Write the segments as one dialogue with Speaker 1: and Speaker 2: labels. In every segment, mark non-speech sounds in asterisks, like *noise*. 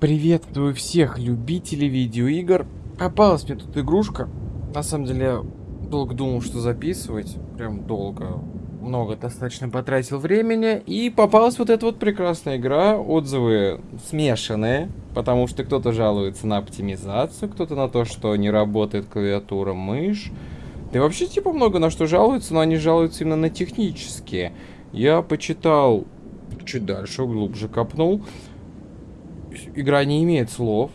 Speaker 1: Приветствую всех любителей видеоигр. Попалась мне тут игрушка. На самом деле, я долго думал, что записывать. Прям долго. Много достаточно потратил времени. И попалась вот эта вот прекрасная игра. Отзывы смешанные. Потому что кто-то жалуется на оптимизацию, кто-то на то, что не работает клавиатура, мышь. Да и вообще, типа, много на что жалуются, но они жалуются именно на технические. Я почитал чуть дальше, глубже копнул игра не имеет слов,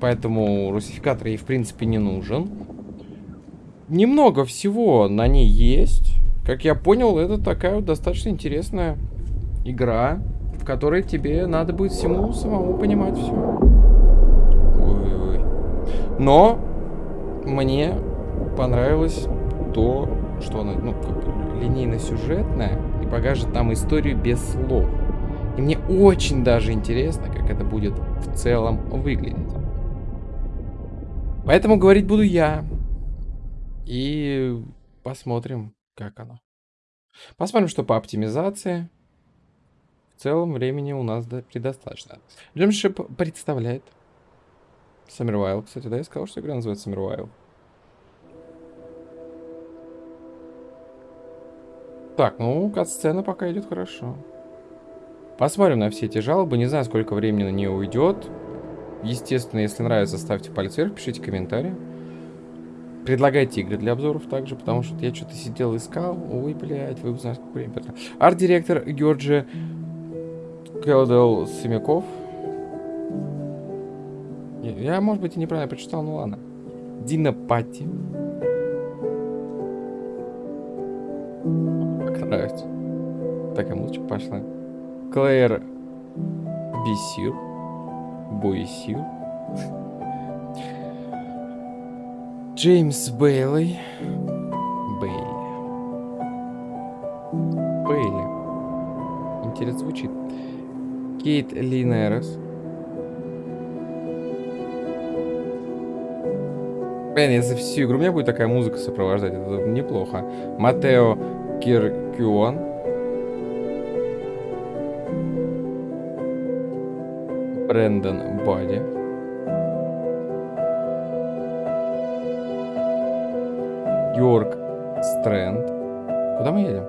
Speaker 1: поэтому русификатор ей в принципе не нужен. Немного всего на ней есть. Как я понял, это такая вот достаточно интересная игра, в которой тебе надо будет всему самому понимать все. Но мне понравилось то, что она, ну, линейно-сюжетная и покажет там историю без слов. И мне очень даже интересно, как это будет в целом выглядеть. Поэтому говорить буду я. И посмотрим, как оно. Посмотрим, что по оптимизации. В целом времени у нас предостаточно. Джемшип представляет Summerвайл. Кстати, да, я сказал, что игра называется Summerвайл. Так, ну, кат-сцена пока идет хорошо. Посмотрим на все эти жалобы. Не знаю, сколько времени на нее уйдет. Естественно, если нравится, ставьте палец вверх, пишите комментарии. Предлагайте игры для обзоров также, потому что я что-то сидел искал. Ой, блядь, вы узнаете, сколько времени Арт-директор Георгий Келдел Семяков. Я, может быть, и неправильно прочитал, ну ладно. Дина Пати. Как нравится. Такая музычка пошла. Клэр Бисир. Боисир. Джеймс Бейли. Бейли. Бейли. Интересно звучит. Кейт Линерес. Блин, если всю игру у меня будет такая музыка сопровождать, это неплохо. Матео Киркюон. Брэндон Бади. Йорк Стрэнд. Куда мы едем?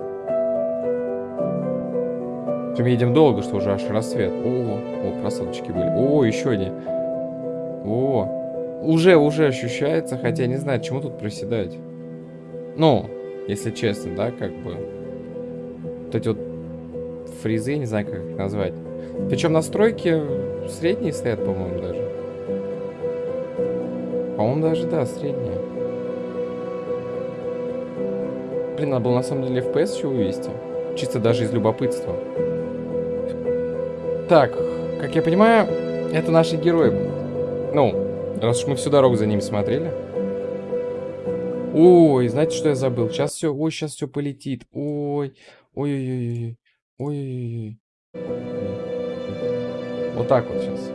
Speaker 1: Мы едем долго, что уже аж рассвет. О, о, просадочки были. О, еще один. О, уже, уже ощущается, хотя не знаю, чему тут проседать. Ну, если честно, да, как бы. Вот эти вот фризы, не знаю, как их назвать. Причем настройки средние стоят, по-моему, даже. По-моему, даже, да, средние. Блин, надо было на самом деле FPS еще вывести. Чисто даже из любопытства. Так, как я понимаю, это наши герои. Ну, раз уж мы всю дорогу за ними смотрели. Ой, знаете, что я забыл? Сейчас все, ой, сейчас все полетит. Ой, ой-ой-ой, ой-ой-ой. Вот так вот сейчас.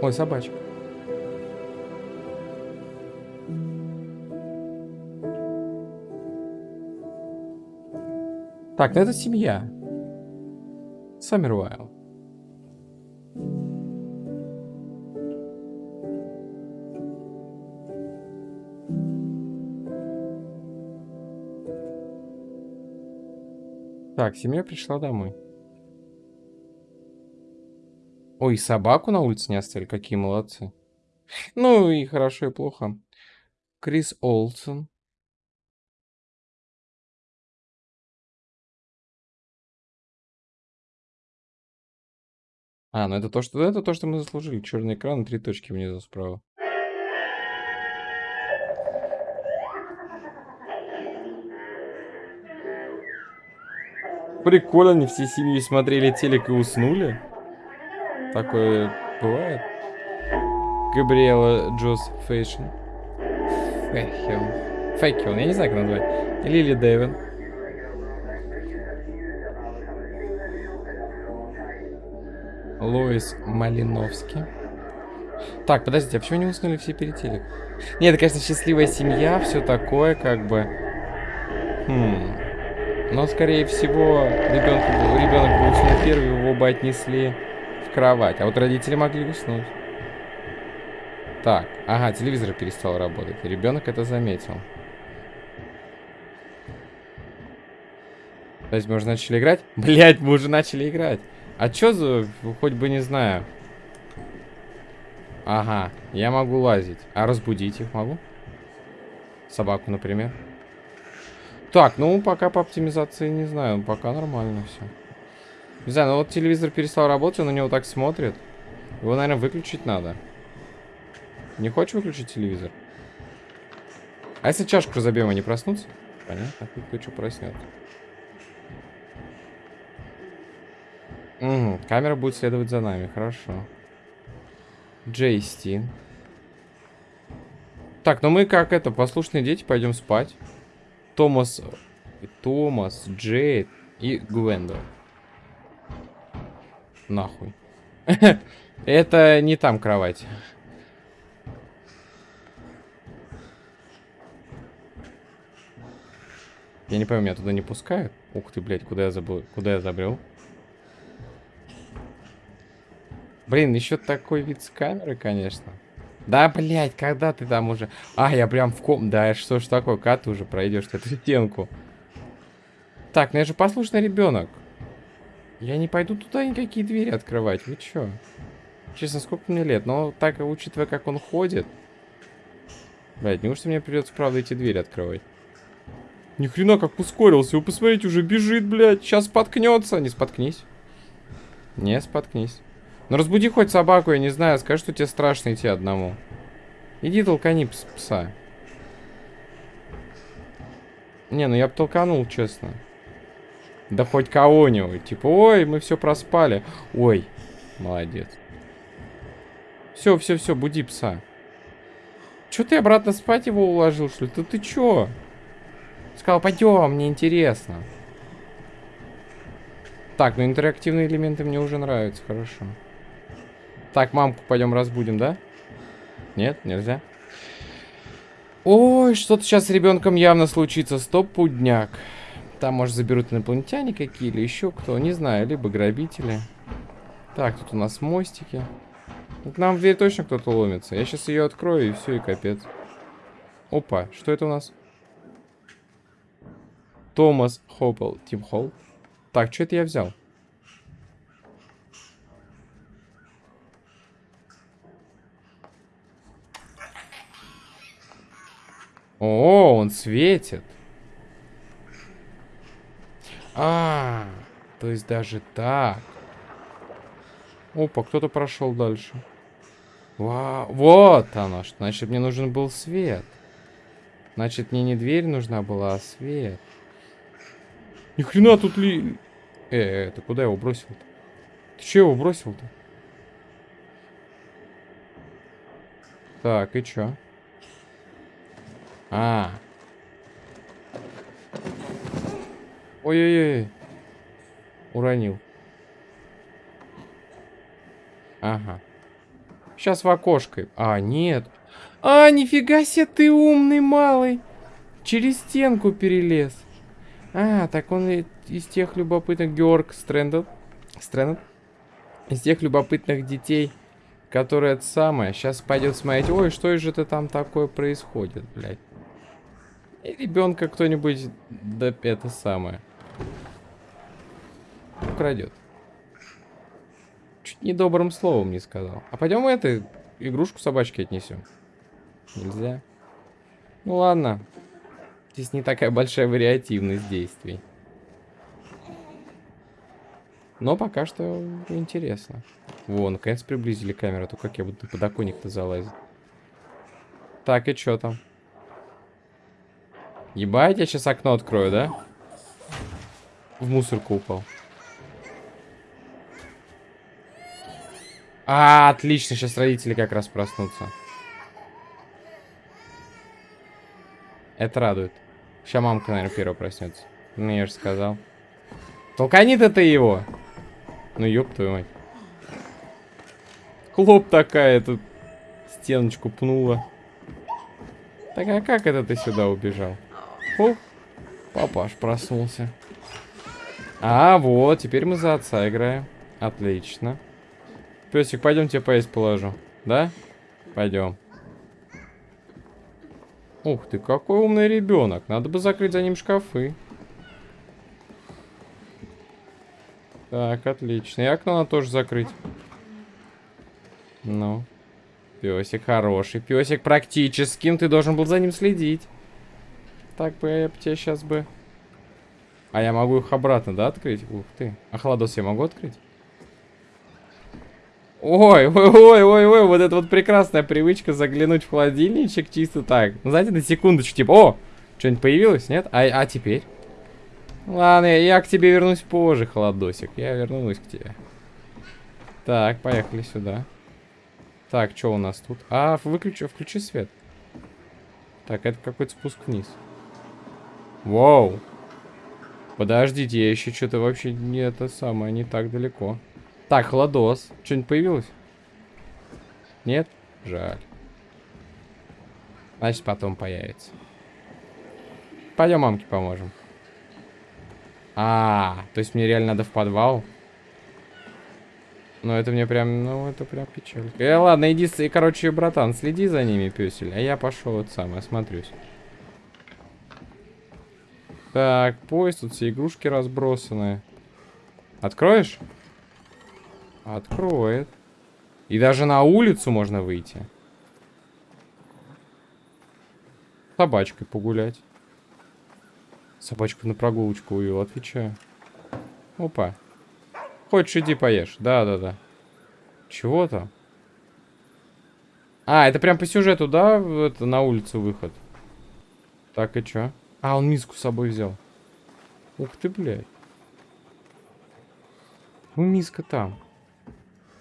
Speaker 1: Ой, собачка. Так, ну это семья. Саммервайл. Так, семья пришла домой. Ой, собаку на улице не оставили, какие молодцы. Ну и хорошо, и плохо. Крис Олсен. А, ну это то, что это то, что мы заслужили. Черный экран и три точки внизу справа. Прикольно, они всей семьей смотрели телек и уснули. Такое бывает. Габриэла Джос Фейшн. Фэхион. Фэхион, я не знаю, как назвать. Лили Дэвин. Лоис Малиновский. Так, подождите, а почему не уснули все перед телек? Нет, это, конечно, счастливая семья, все такое, как бы. Хм. Но, скорее всего, ребенок, ребенок был уснул первый, его бы отнесли в кровать. А вот родители могли уснуть. Так, ага, телевизор перестал работать. Ребенок это заметил. То есть мы уже начали играть? *laughs* Блять, мы уже начали играть. А чё за... Хоть бы не знаю. Ага, я могу лазить. А разбудить их могу? Собаку, например. Так, ну пока по оптимизации не знаю. Пока нормально все. Не знаю, ну вот телевизор перестал работать, он на него так смотрит. Его, наверное, выключить надо. Не хочешь выключить телевизор? А если чашку разобьем, они проснутся? Понятно, выключу, проснется. Угу, камера будет следовать за нами, хорошо. Джейсти. Так, ну мы как это, послушные дети, пойдем спать. Томас, Томас, Джейд и Гвендо. Нахуй. *laughs* Это не там кровать. Я не пойму, меня туда не пускают? Ух ты, блядь, куда я забыл, куда я забрел? Блин, еще такой вид с камеры, конечно. Да, блядь, когда ты там уже... А, я прям в ком... Да, что ж такое, как ты уже пройдешь эту стенку? Так, ну я же послушный ребенок. Я не пойду туда никакие двери открывать. Вы чё? Честно, сколько мне лет? Но так, учитывая, как он ходит... Блядь, неужто мне придется, правда, эти двери открывать? Ни хрена как ускорился. Вы посмотрите, уже бежит, блядь. Сейчас споткнется. Не споткнись. Не споткнись. Ну разбуди хоть собаку, я не знаю, скажи, что тебе страшно идти одному. Иди толкани пса. Не, ну я бы толканул, честно. Да хоть кого-нибудь. Типа, ой, мы все проспали. Ой, молодец. Все, все, все, буди пса. Че ты обратно спать его уложил, что ли? Да ты че? Сказал, пойдем, мне интересно. Так, ну интерактивные элементы мне уже нравятся, хорошо. Так, мамку пойдем разбудим, да? Нет, нельзя. Ой, что-то сейчас с ребенком явно случится. Стоп, пудняк. Там, может, заберут инопланетяне какие или еще кто, не знаю, либо грабители. Так, тут у нас мостики. К нам в дверь точно кто-то ломится. Я сейчас ее открою, и все, и капец. Опа, что это у нас? Томас Хоппел. Тим Холл. Так, что это я взял? О, он светит. А, то есть даже так. Опа, кто-то прошел дальше. Вау, вот оно что. Значит, мне нужен был свет. Значит, мне не дверь нужна была, а свет. Ни хрена тут ли... Э, э, ты куда его бросил-то? Ты че его бросил-то? Так, и чё? А. Ой-ой-ой. Уронил. Ага. Сейчас в окошко. А, нет. А, нифига себе ты умный малый. Через стенку перелез. А, так он из тех любопытных... Георг Стрендл. Стрендл? Из тех любопытных детей, которые это самое. Сейчас пойдет смотреть. Ой, что же это там такое происходит, блядь. И ребенка кто-нибудь, да это самое, украдет. Чуть недобрым словом не сказал. А пойдем мы эту игрушку собачки отнесем. Нельзя. Ну ладно. Здесь не такая большая вариативность действий. Но пока что интересно. Во, наконец приблизили камеру. А то как я буду на подоконник-то залазить. Так, и что там? Ебать, я сейчас окно открою, да? В мусорку упал. А, отлично, сейчас родители как раз проснутся. Это радует. Сейчас мамка, наверное, первая проснется. Ну, я же сказал. Толкани-то ты его. Ну, ёб твою мать. Хлоп такая тут стеночку пнула. Так, а как это ты сюда убежал? О, папаш проснулся. А, вот, теперь мы за отца играем. Отлично. Песик, пойдем тебе поесть положу. Да? Пойдем. Ух ты, какой умный ребенок. Надо бы закрыть за ним шкафы. Так, отлично. И окно надо тоже закрыть. Ну. Песик хороший. Песик практическим. Ты должен был за ним следить. Так бы я тебе сейчас бы... А я могу их обратно, да, открыть? Ух ты. А холодос я могу открыть? Ой, ой, ой, ой, ой, вот это вот прекрасная привычка заглянуть в холодильничек чисто так. Ну, знаете, на секундочку, типа, о, что-нибудь появилось, нет? А, а теперь? Ладно, я, к тебе вернусь позже, холодосик. Я вернусь к тебе. Так, поехали сюда. Так, что у нас тут? А, выключи, включи свет. Так, это какой-то спуск вниз. Вау. Подождите, я еще что-то вообще не это самое, не так далеко. Так, холодос. Что-нибудь появилось? Нет? Жаль. Значит, потом появится. Пойдем мамке поможем. А, то есть мне реально надо в подвал? Ну, это мне прям, ну, это прям печаль. Э, ладно, иди, короче, братан, следи за ними, песель. А я пошел вот сам, осмотрюсь. Так, поезд, тут все игрушки разбросаны. Откроешь? Откроет. И даже на улицу можно выйти. Собачкой погулять. Собачку на прогулочку увел, отвечаю. Опа. Хочешь, иди поешь. Да-да-да. Чего там? А, это прям по сюжету, да? Это на улицу выход. Так, и чё? А, он миску с собой взял. Ух ты, блядь. Ну, миска там.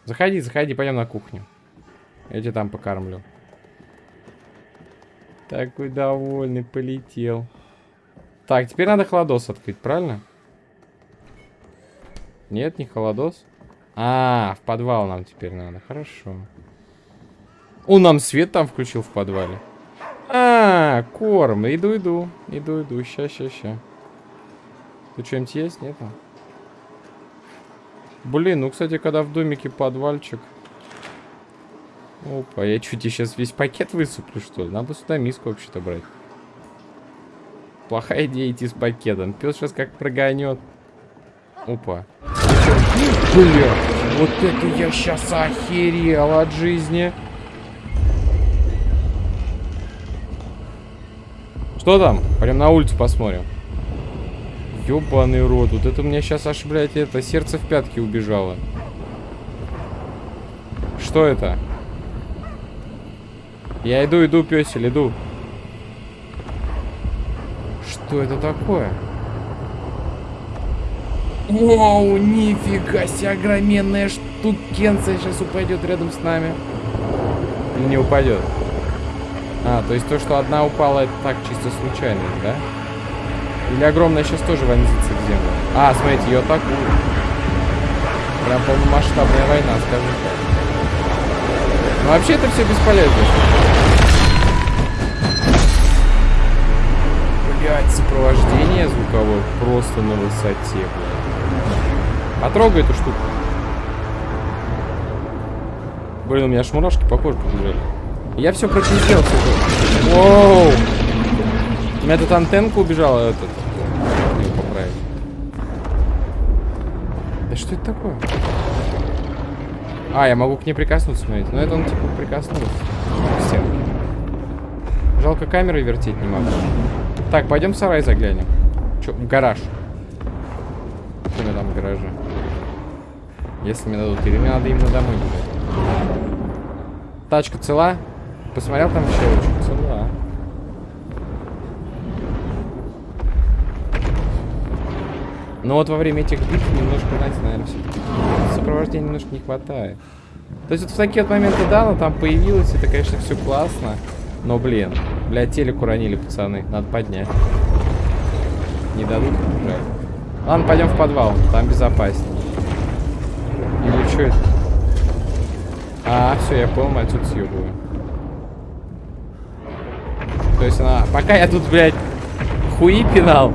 Speaker 1: Заходи, заходи, пойдем на кухню. Я тебя там покормлю. Такой довольный полетел. Так, теперь надо холодос открыть, правильно? Нет, не холодос. А, в подвал нам теперь надо. Хорошо. Он нам свет там включил в подвале. А, корм. Иду, иду. Иду, иду. Ща, ща, ща. Тут что-нибудь есть? Нет? Блин, ну, кстати, когда в домике подвальчик. Опа, я чуть тебе сейчас весь пакет высыплю, что ли? Надо сюда миску вообще-то брать. Плохая идея идти с пакетом. Пес сейчас как прогонет. Опа. Бля, вот это я сейчас охерел от жизни. Что там? Прям на улицу посмотрим. Ёбаный рот. Вот это у меня сейчас аж, блядь, это сердце в пятки убежало. Что это? Я иду, иду, песель, иду. Что это такое? Вау, нифига себе, огроменная штукенция сейчас упадет рядом с нами. Или не упадет? А, то есть то, что одна упала, это так чисто случайно, да? Или огромная сейчас тоже вонзится в землю? А, смотрите, ее атакуют. Прям полномасштабная война, скажем так. Но вообще это все бесполезно. Блять, сопровождение звуковое просто на высоте, блядь. Потрогай эту штуку. Блин, у меня аж мурашки по коже побежали. Я все прочистил. Воу! У меня тут антенка убежала, этот. Да что это такое? А, я могу к ней прикоснуться, смотрите. Ну это он типа прикоснулся. К. Жалко камеры вертеть не могу. Так, пойдем в сарай заглянем. Че, в гараж. Что у меня там в гараже? Если мне дадут, или мне надо именно домой. Тачка цела? Посмотрел там щелочку? Но вот во время этих битв немножко, знаете, наверное, все-таки сопровождения немножко не хватает. То есть вот в такие вот моменты, да, но там появилось, это, конечно, все классно. Но, блин, блядь, телек уронили, пацаны. Надо поднять. Не дадут? Жаль. Ладно, пойдем в подвал, там безопаснее. Или что это? А, все, я понял, отсюда съебываю. То есть она... Пока я тут, блядь, хуи пинал.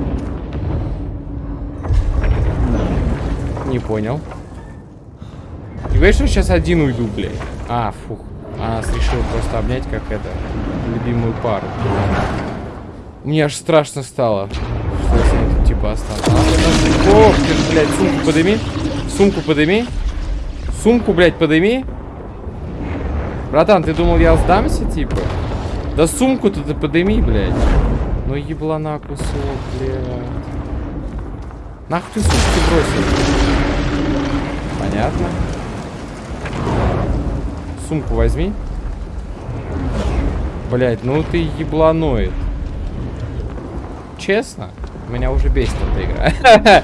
Speaker 1: Не понял. И говоришь, что сейчас один уйду, блядь. А, фух. А нас решил просто обнять, как это, любимую пару. Мне аж страшно стало, что я тут типа останусь. А, Ох, ты блядь, сумку подыми. Сумку подыми. Сумку, блядь, подыми. Братан, ты думал, я сдамся, типа? Да сумку-то ты подыми, блядь. Ну еблана кусок, блядь. Нахуй ты сумку бросил? Понятно. Сумку возьми. Блять, ну ты ебланоид. Честно, меня уже бесит эта игра. *laughs*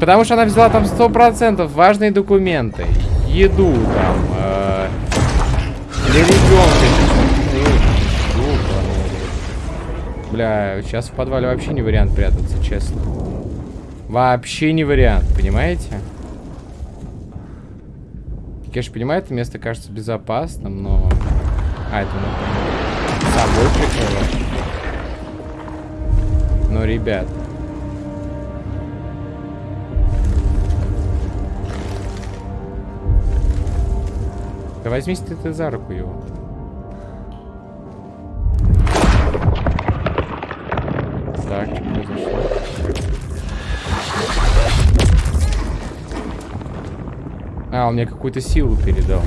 Speaker 1: Потому что она взяла там сто процентов важные документы. Еду там. Э, для ребенка. Бля, сейчас в подвале вообще не вариант прятаться, честно. Вообще не вариант, понимаете? Конечно, понимаю, это место кажется безопасным, но... А, это ну, собой прикрывать. Но, ребят... Да возьми ты, ты за руку его. Так, что произошло? А, он мне какую-то силу передал.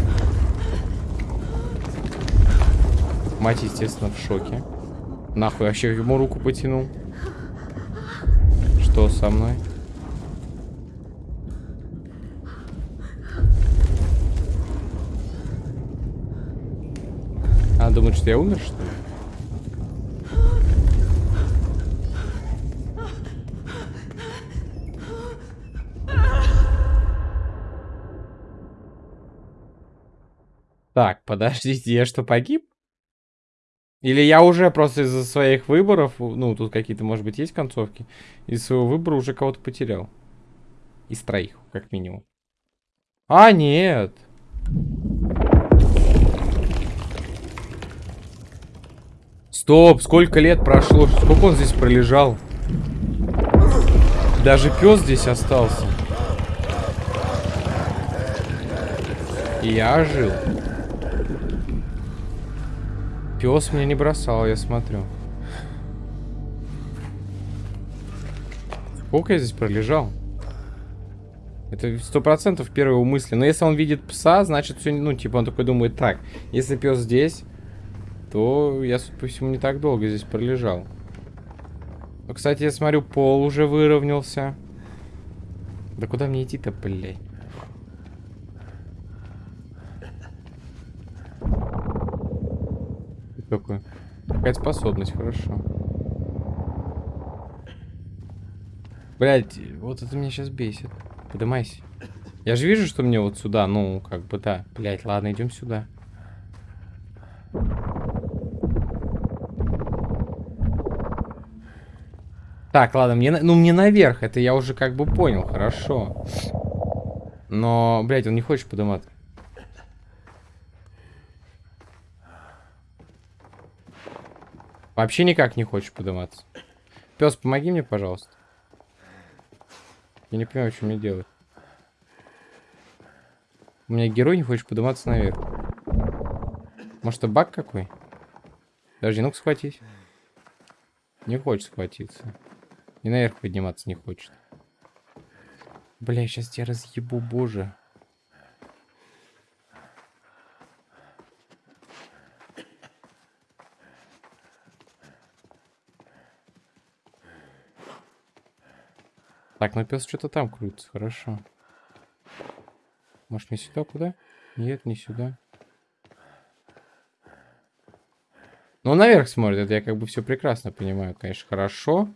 Speaker 1: Мать, естественно, в шоке. Нахуй, вообще ему руку потянул. Что со мной? Она думает, что я умер, что ли? Так, подождите, я что, погиб? Или я уже просто из-за своих выборов, ну, тут какие-то, может быть, есть концовки, из своего выбора уже кого-то потерял. Из троих, как минимум. А, нет. Стоп, сколько лет прошло? Сколько он здесь пролежал? Даже пес здесь остался. Я жил. Пес меня не бросал, я смотрю. Сколько я здесь пролежал? Это сто процентов первые мысли. Но если он видит пса, значит все, ну, типа он такой думает, так, если пес здесь, то я, судя по всему, не так долго здесь пролежал. Но, кстати, я смотрю, пол уже выровнялся. Да куда мне идти-то, блядь? Какой? Какая-то способность, хорошо. Блять, вот это меня сейчас бесит. Подымайся. Я же вижу, что мне вот сюда, ну, как бы, да. Блять, ладно, идем сюда. Так, ладно, мне, ну, мне наверх, это я уже как бы понял, хорошо. Но, блядь, он не хочет подниматься. Вообще никак не хочешь подниматься. Пес, помоги мне, пожалуйста. Я не понимаю, что мне делать. У меня герой не хочет подниматься наверх. Может, это баг какой? Подожди, ну-ка схватись. Не хочет схватиться. И наверх подниматься не хочет. Бля, сейчас тебя разъебу, боже. Так, ну пес что-то там крутится, хорошо. Может, не сюда, куда? Нет, не сюда. Ну, наверх смотрит, это я как бы все прекрасно понимаю, конечно, хорошо.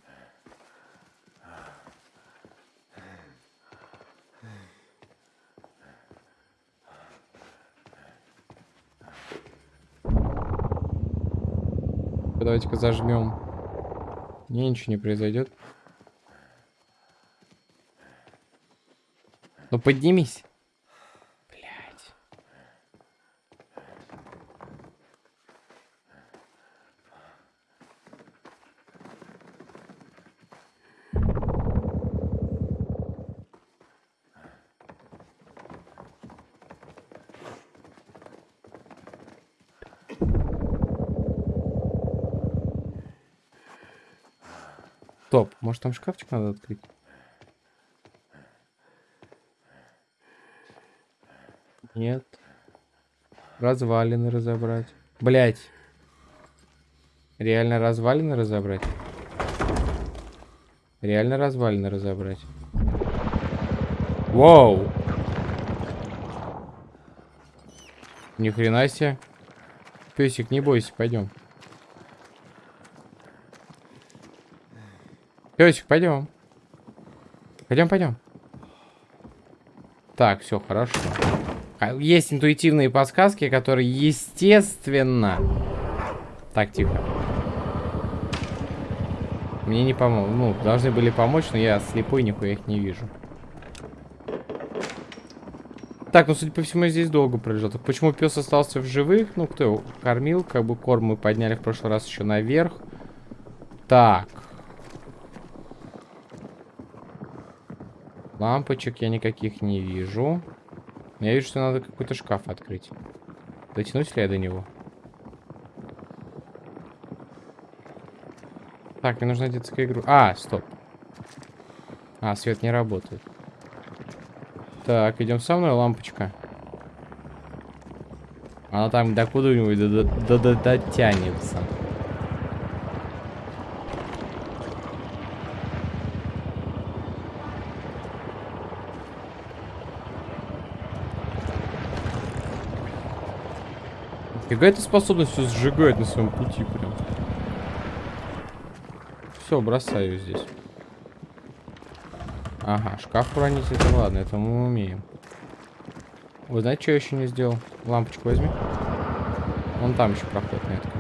Speaker 1: Давайте-ка зажмем. Не, ничего не произойдет. Ну поднимись. Блять. Топ, может там шкафчик надо открыть? Нет. Развалины разобрать. Блять. Реально развалины разобрать? Реально развалины разобрать. Вау! Ни хрена себе. Песик, не бойся, пойдем. Песик, пойдем. Пойдем, пойдем. Так, все хорошо. А, есть интуитивные подсказки, которые, естественно... Так, тихо. Мне не помог. Ну, должны были помочь, но я слепой, нихуя их не вижу. Так, ну, судя по всему, я здесь долго пролежал. Так почему пес остался в живых? Ну, кто его кормил? Как бы корм мы подняли в прошлый раз еще наверх. Так. Лампочек я никаких не вижу. Я вижу, что надо какой-то шкаф открыть. Дотянусь ли я до него? Так, мне нужна детская игру. А, стоп. А, свет не работает. Так, идем со мной, лампочка. Она там до куда-нибудь Какая-то способность все сжигает на своем пути прям. Все, бросаю здесь. Ага, шкаф уронить, это ладно, это мы умеем. Вы знаете, что я еще не сделал? Лампочку возьми. Вон там еще проход на этом.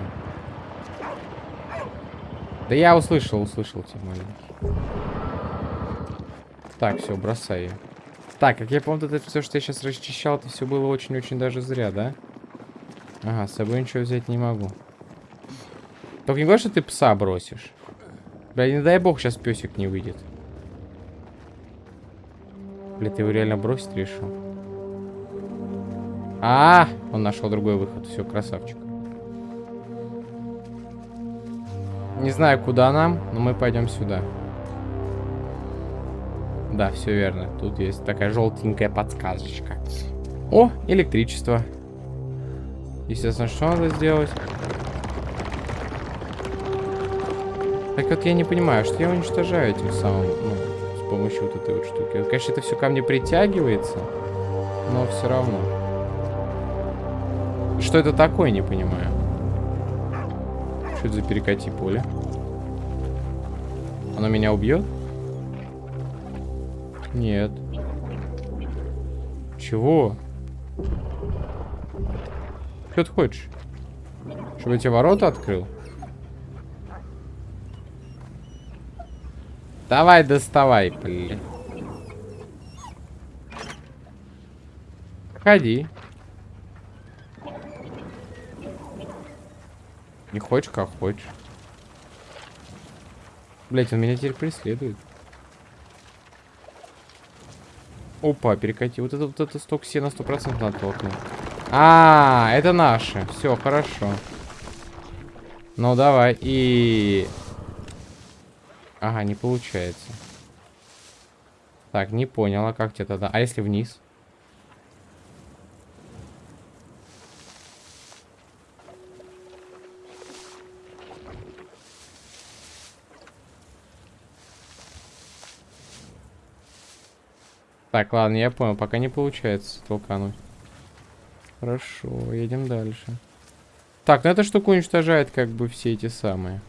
Speaker 1: Да я услышал, услышал тебя, маленький. Так, все, бросай ее. Так, как я помню, это все, что я сейчас расчищал, это все было очень-очень даже зря, да? Ага, с собой ничего взять не могу. Только не говори, что ты пса бросишь. Бля, не дай бог, сейчас песик не выйдет. Бля, ты его реально бросить решил? А, -а, -а он нашел другой выход. Все, красавчик. Не знаю, куда нам, но мы пойдем сюда. Да, все верно. Тут есть такая желтенькая подсказочка. О, электричество. Естественно, что надо сделать? Так вот я не понимаю, что я уничтожаю этим самым, ну, с помощью вот этой вот штуки. Конечно, это все ко мне притягивается, но все равно. Что это такое, не понимаю. Что это за перекати поле? Оно меня убьет? Нет. Чего? Что ты хочешь? Чтобы тебе ворота открыл? Давай, доставай, блин. Ходи. Не хочешь, как хочешь. Блять, он меня теперь преследует. Опа, перекати. Вот это вот это сток сена сто процентов надо толкнуть. А, это наши. Все, хорошо. Ну, давай. И... Ага, не получается. Так, не понял, а как тебе тогда? А если вниз? Так, ладно, я понял, пока не получается толкануть. Хорошо, едем дальше. Так, ну эта штука уничтожает как бы все эти самые.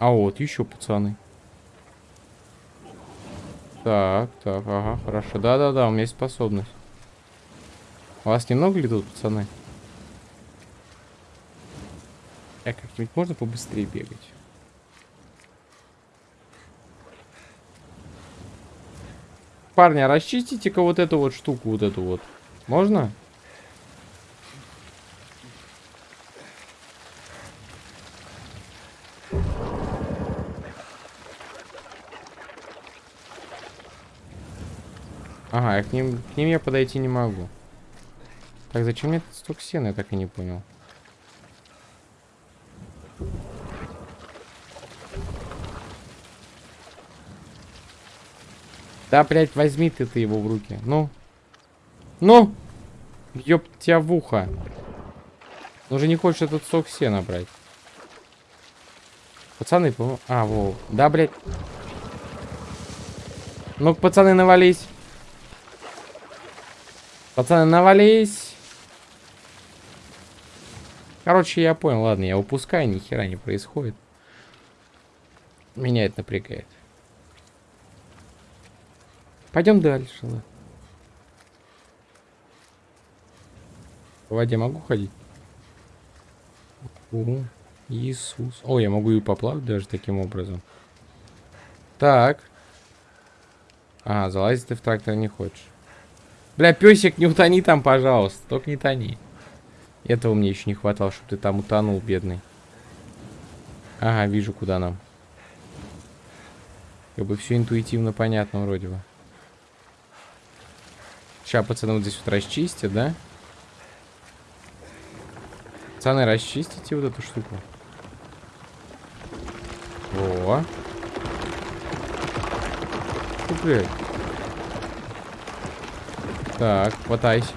Speaker 1: А вот, еще пацаны. Так, так, ага, хорошо. Да-да-да, у меня есть способность. У вас немного ли тут, пацаны? А как-нибудь можно побыстрее бегать? Парни, расчистите-ка вот эту вот штуку, вот эту вот. Можно? Ага, я к ним, к ним я подойти не могу. Так, зачем мне сток сена, я так и не понял. Да, блядь, возьми ты, ты его в руки. Ну. Ну! Ёб тебя в ухо. Он же не хочет этот сок сена брать. Пацаны, по А, во. Да, блядь. ну пацаны, навались. Пацаны, навались. Короче, я понял. Ладно, я упускаю, ни хера не происходит. Меня это напрягает. Пойдем дальше. По воде могу ходить? О, Иисус. О, я могу и поплавать даже таким образом. Так. А, залазить ты в трактор не хочешь. Бля, песик, не утони там, пожалуйста. Только не тони. Этого мне еще не хватало, чтобы ты там утонул, бедный. Ага, вижу, куда нам. Как бы все интуитивно понятно вроде бы. Сейчас пацаны вот здесь вот расчистят, да? Пацаны, расчистите вот эту штуку. О. Блядь. Так, хватайся.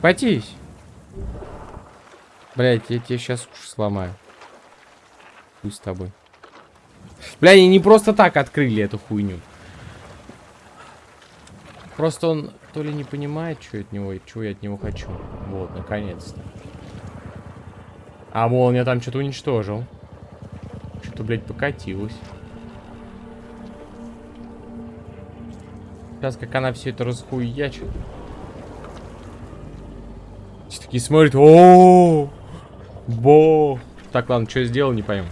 Speaker 1: Хватись. Блять, я тебе сейчас уши сломаю. Пусть с тобой. Бля, они не просто так открыли эту хуйню. Просто он то ли не понимает, что от него, чего я от него хочу. Вот, наконец-то. А молния там что-то уничтожил. Что-то, блядь, покатилось. Сейчас как она все это расхуячит. Все такие смотрят. О, Бо. Так, ладно, что сделал, не пойму.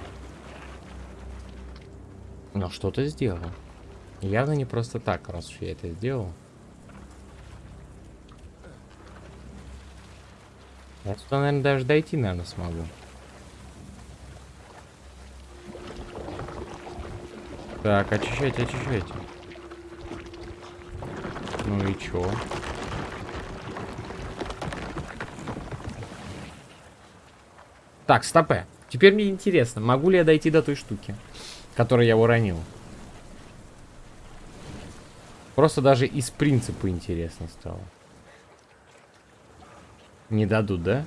Speaker 1: Но что-то сделал. Явно не просто так, раз уж я это сделал. Я сюда, наверное, даже дойти, наверное, смогу. Так, очищайте, очищайте. Ну и чё? Так, стопе. Теперь мне интересно, могу ли я дойти до той штуки, которую я уронил? Просто даже из принципа интересно стало. Не дадут, да?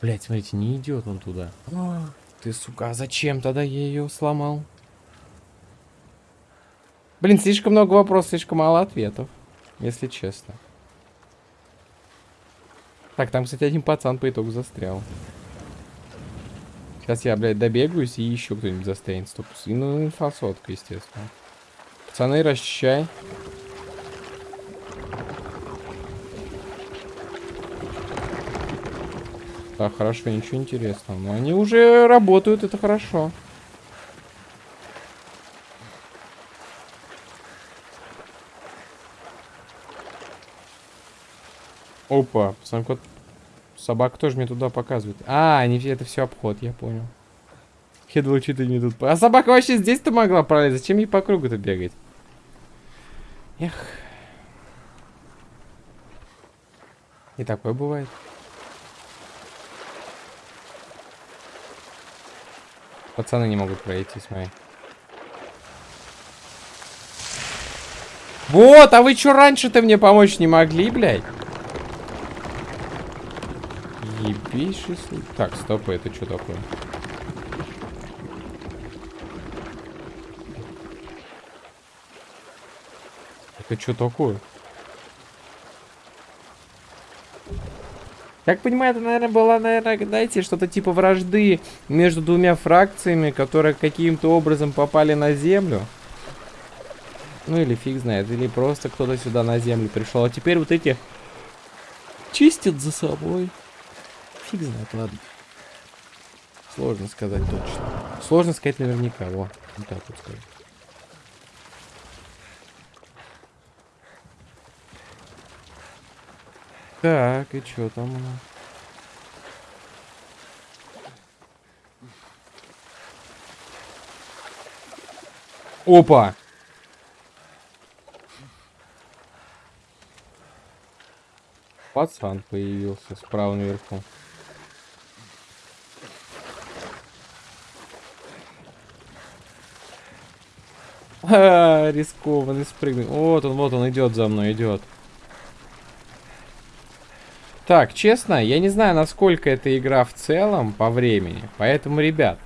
Speaker 1: Блять, смотрите, не идет он туда. О, ты, сука, а зачем тогда я ее сломал? Блин, слишком много вопросов, слишком мало ответов. Если честно. Так, там, кстати, один пацан по итогу застрял. Сейчас я, блядь, добегаюсь и еще кто-нибудь застрянет. Стоп. И, ну, инфосотка, естественно. Пацаны, расчищай. Так, хорошо, ничего интересного. Но они уже работают, это хорошо. Опа, сам кот... Собака тоже мне туда показывает. А, они это все обход, я понял. Я думал, не тут... А собака вообще здесь-то могла пролезть. Зачем ей по кругу-то бегать? Эх. И такое бывает. Пацаны не могут пройти, смотри. Вот, а вы что раньше-то мне помочь не могли, блядь? Ебейший Так, стоп, это что такое? Это что такое? Как понимаю, это, наверное, была, наверное, знаете, что-то типа вражды между двумя фракциями, которые каким-то образом попали на Землю. Ну или фиг знает, или просто кто-то сюда на Землю пришел. А теперь вот эти чистят за собой. Фиг знает, ладно. Сложно сказать точно. Сложно сказать наверняка, во. Вот так вот скажу. Так, и что там у нас? Опа! Пацан появился справа наверху. *laughs* Ха, рискованный спрыгнул. Вот он, вот он идет за мной, идет. Так, честно, я не знаю, насколько эта игра в целом по времени. Поэтому, ребят,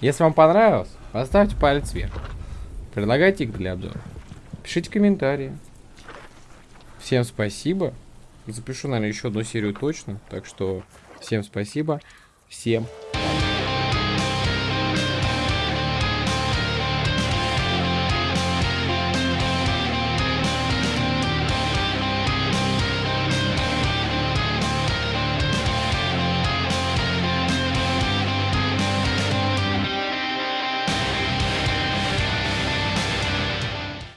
Speaker 1: если вам понравилось, поставьте палец вверх. Предлагайте их для обзора. Пишите комментарии. Всем спасибо. Запишу, наверное, еще одну серию точно. Так что всем спасибо. Всем